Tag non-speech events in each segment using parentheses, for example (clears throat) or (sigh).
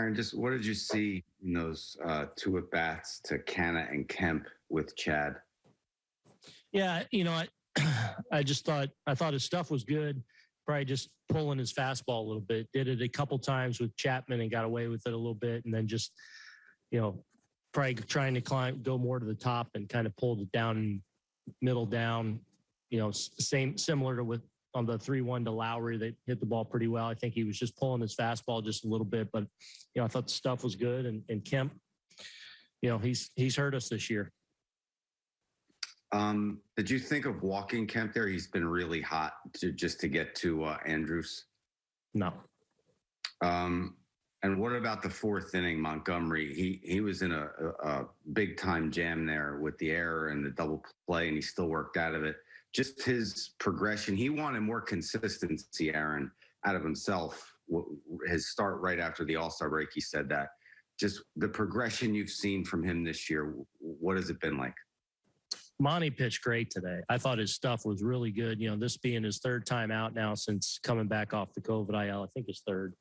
Aaron, just what did you see in those uh, two at bats to Canha and Kemp with Chad? Yeah, you know, I (clears throat) I just thought I thought his stuff was good. Probably just pulling his fastball a little bit. Did it a couple times with Chapman and got away with it a little bit, and then just you know probably trying to climb, go more to the top and kind of pulled it down, middle down. You know, same similar to with on the three one to Lowrie. They hit the ball pretty well. I think he was just pulling his fastball just a little bit, but you know I thought the stuff was good. And, and Kemp, you know, he's he's hurt us this year. Um, did you think of walking Kemp there? He's been really hot to just to get to uh, Andrus. No, Um, and what about the fourth inning, Montgomery? He he was in a, a, a big time jam there with the error and the double play, and he still worked out of it. Just his progression. He wanted more consistency, Aaron, out of himself. His start right after the All Star break, he said that. Just the progression you've seen from him this year. What has it been like? Monty pitched great today. I thought his stuff was really good. You know, this being his third time out now since coming back off the COVID IL, I think his third.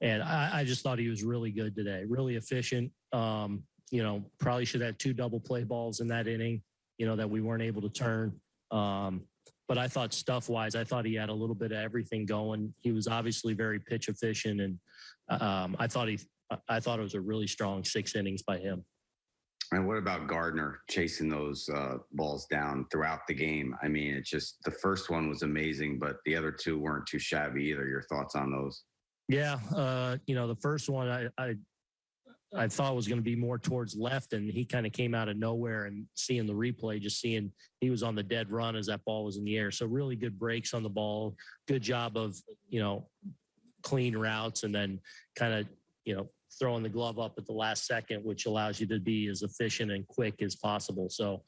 And I, I just thought he was really good today, really efficient. Um, you know, probably should have had two double play balls in that inning, you know, that we weren't able to turn. Um, but I thought stuff wise, I thought he had a little bit of everything going. He was obviously very pitch efficient. And um, I thought he, I thought it was a really strong six innings by him. And what about Gardner chasing those uh, balls down throughout the game? I mean, it's just the first one was amazing, but the other two weren't too shabby either. Your thoughts on those? Yeah, uh, you know, the first one I I, I thought was going to be more towards left, and he kind of came out of nowhere. And seeing the replay, just seeing he was on the dead run as that ball was in the air. So really good breaks on the ball. Good job of you know clean routes, and then kind of you know throwing the glove up at the last second, which allows you to be as efficient and quick as possible. So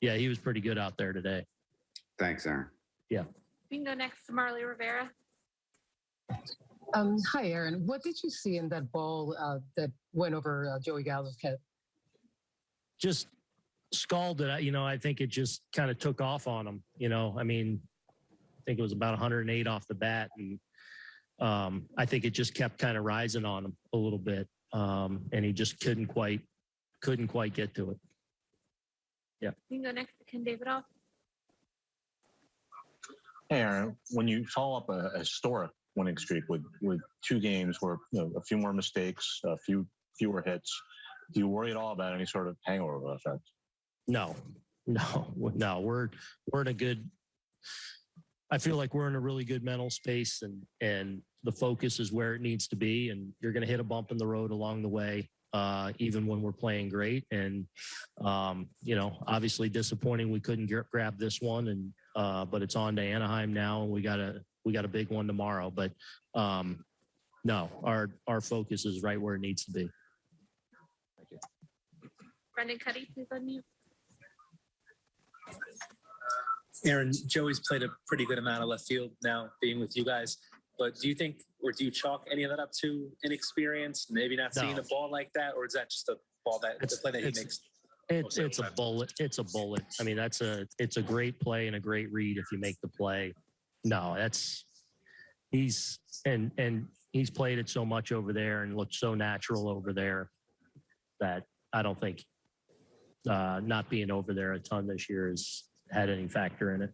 yeah, he was pretty good out there today. Thanks, Aaron. Yeah. We can go next to Marly Rivera. Um, hi, Aaron. What did you see in that ball uh, that went over uh, Joey Gallo's head? just scalded. You know, I think it just kind of took off on him. You know, I mean, I think it was about 108 off the bat, and um, I think it just kept kind of rising on him a little bit, um, and he just couldn't quite couldn't quite get to it. Yeah. You can go next to Ken Davidoff. Hey, Aaron, when you follow up a, a historic winning streak with, with two games where you know, a few more mistakes, a few fewer hits, do you worry at all about any sort of hangover effect? No, no, no. We're we're in a good. I feel like we're in a really good mental space, and and the focus is where it needs to be. And you're going to hit a bump in the road along the way, uh, even when we're playing great. And um, you know, obviously disappointing we couldn't get, grab this one, and uh, but it's on to Anaheim now, and we got a we got a big one tomorrow. But um, no, our our focus is right where it needs to be. Thank you. Brendan Kuty, please unmute. Aaron, Joey's played a pretty good amount of left field now being with you guys. But do you think, or do you chalk any of that up to inexperience, maybe not seeing No. a ball like that, or is that just a ball that the play that he makes? It's it's a bullet. It's a bullet. I mean, that's a it's a great play and a great read if you make the play. No, that's he's and and he's played it so much over there and looked so natural over there that I don't think uh, not being over there a ton this year has had any factor in it.